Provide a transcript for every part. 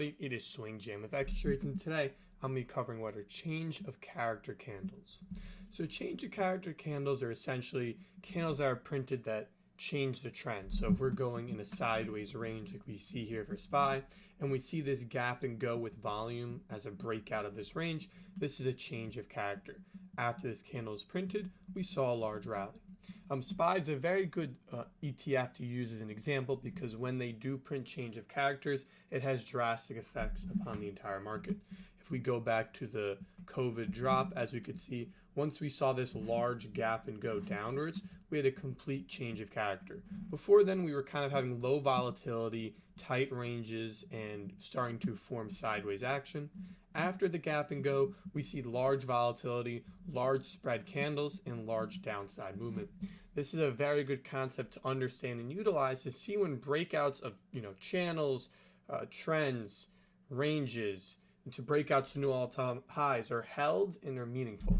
It is Swing Jam with X Trades, and today I'm going to be covering what are change of character candles. So, change of character candles are essentially candles that are printed that change the trend. So, if we're going in a sideways range, like we see here for SPY, and we see this gap and go with volume as a breakout of this range, this is a change of character. After this candle is printed, we saw a large rally. Um, SPY is a very good uh, ETF to use as an example because when they do print change of characters, it has drastic effects upon the entire market. If we go back to the COVID drop, as we could see, once we saw this large gap and go downwards, we had a complete change of character. Before then, we were kind of having low volatility, tight ranges, and starting to form sideways action. After the gap and go, we see large volatility, large spread candles, and large downside movement. This is a very good concept to understand and utilize to see when breakouts of you know channels, uh, trends, ranges, into breakouts to new all-time highs are held and are meaningful.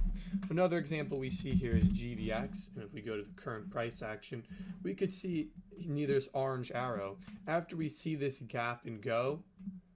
Another example we see here is GDX, and if we go to the current price action, we could see neither this orange arrow. After we see this gap and go,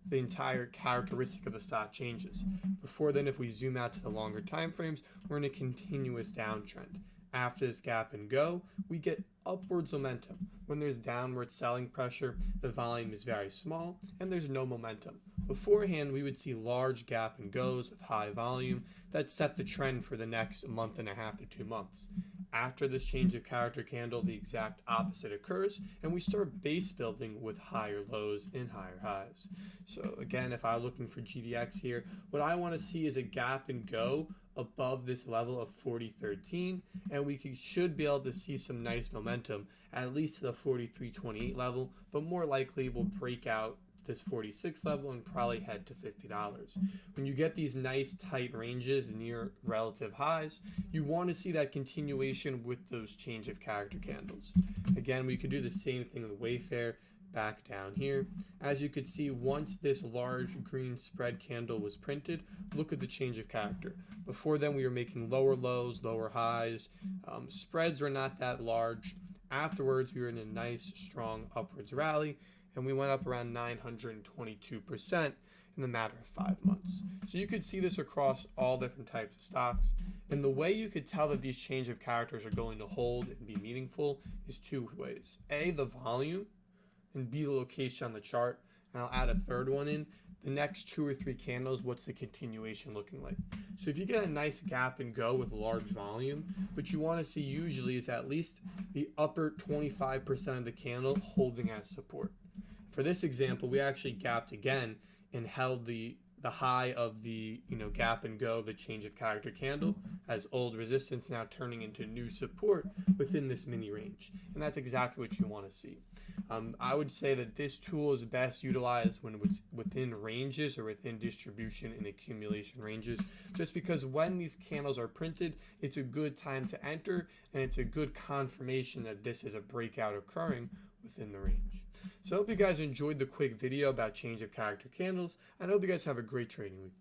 the entire characteristic of the stock changes. Before then, if we zoom out to the longer time frames, we're in a continuous downtrend. After this gap and go, we get upwards momentum. When there's downward selling pressure, the volume is very small and there's no momentum. Beforehand, we would see large gap and goes with high volume that set the trend for the next month and a half to two months. After this change of character candle, the exact opposite occurs, and we start base building with higher lows and higher highs. So again, if I'm looking for GDX here, what I want to see is a gap and go above this level of 4013 and we should be able to see some nice momentum at least to the 4328 level but more likely we'll break out this 46 level and probably head to $50. When you get these nice tight ranges near relative highs, you want to see that continuation with those change of character candles. Again, we could do the same thing with Wayfair back down here. As you could see, once this large green spread candle was printed, look at the change of character. Before then, we were making lower lows, lower highs. Um, spreads were not that large. Afterwards, we were in a nice, strong upwards rally and we went up around 922% in the matter of five months. So you could see this across all different types of stocks. And the way you could tell that these change of characters are going to hold and be meaningful is two ways. A, the volume, and B, the location on the chart. And I'll add a third one in. The next two or three candles, what's the continuation looking like? So if you get a nice gap and go with large volume, what you want to see usually is at least the upper 25% of the candle holding as support. For this example, we actually gapped again and held the the high of the you know gap and go the change of character candle as old resistance now turning into new support within this mini range. And that's exactly what you want to see. Um, i would say that this tool is best utilized when it's within ranges or within distribution and accumulation ranges just because when these candles are printed it's a good time to enter and it's a good confirmation that this is a breakout occurring within the range so I hope you guys enjoyed the quick video about change of character candles, and I hope you guys have a great trading week.